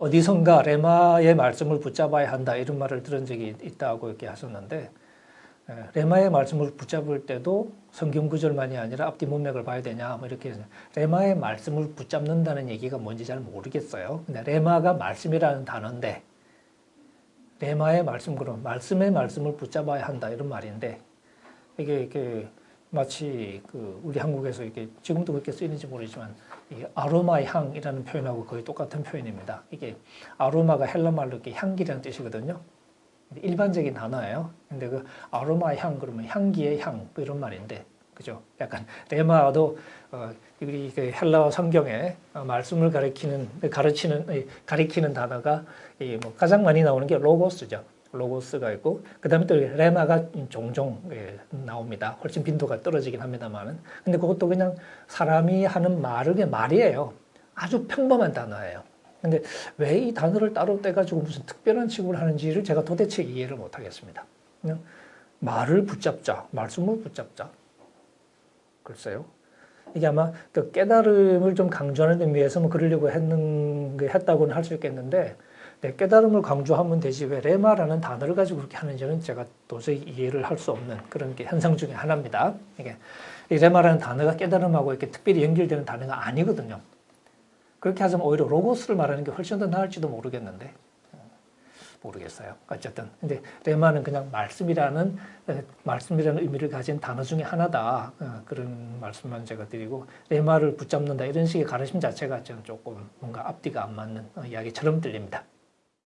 어디선가 레마의 말씀을 붙잡아야 한다 이런 말을 들은 적이 있다고 이렇게 하셨는데 예, 레마의 말씀을 붙잡을 때도 성경 구절만이 아니라 앞뒤 문맥을 봐야 되냐 뭐 이렇게 레마의 말씀을 붙잡는다는 얘기가 뭔지 잘 모르겠어요. 근데 레마가 말씀이라는 단어인데 레마의 말씀 그럼 말씀의 말씀을 붙잡아야 한다 이런 말인데 이게 이게 마치 그 우리 한국에서 이게 지금도 그렇게 쓰이는지 모르지만 이 아로마 향이라는 표현하고 거의 똑같은 표현입니다. 이게 아로마가 헬라 말로 이렇게 향기라는 뜻이거든요. 일반적인 단어예요. 근데 그 아로마 향 그러면 향기의 향 뭐 이런 말인데 그죠? 약간 레마도 어, 우리 그 헬라 성경에 어, 말씀을 가리키는 가르치는 가리키는 단어가 이 뭐 가장 많이 나오는 게 로고스죠. 로고스가 있고 그 다음에 또 레마가 종종 예, 나옵니다. 훨씬 빈도가 떨어지긴 합니다만은 근데 그것도 그냥 사람이 하는 말의 말이에요. 아주 평범한 단어예요. 근데 왜 이 단어를 따로 떼가지고 무슨 특별한 취급을 하는지를 제가 도대체 이해를 못하겠습니다. 그냥 말을 붙잡자, 말씀을 붙잡자. 글쎄요. 이게 아마 그 깨달음을 좀 강조하는 의미에서 뭐 그러려고 했는, 했다고는 할 수 있겠는데 네, 깨달음을 강조하면 되지 왜 레마라는 단어를 가지고 그렇게 하는지는 제가 도저히 이해를 할 수 없는 그런 게 현상 중에 하나입니다. 이게 이 레마라는 단어가 깨달음하고 이렇게 특별히 연결되는 단어가 아니거든요. 그렇게 하자면 오히려 로고스를 말하는 게 훨씬 더 나을지도 모르겠는데 모르겠어요. 어쨌든 근데 레마는 그냥 말씀이라는 말씀이라는 의미를 가진 단어 중에 하나다 어, 그런 말씀만 제가 드리고 레마를 붙잡는다 이런 식의 가르침 자체가 저는 조금 뭔가 앞뒤가 안 맞는 어, 이야기처럼 들립니다.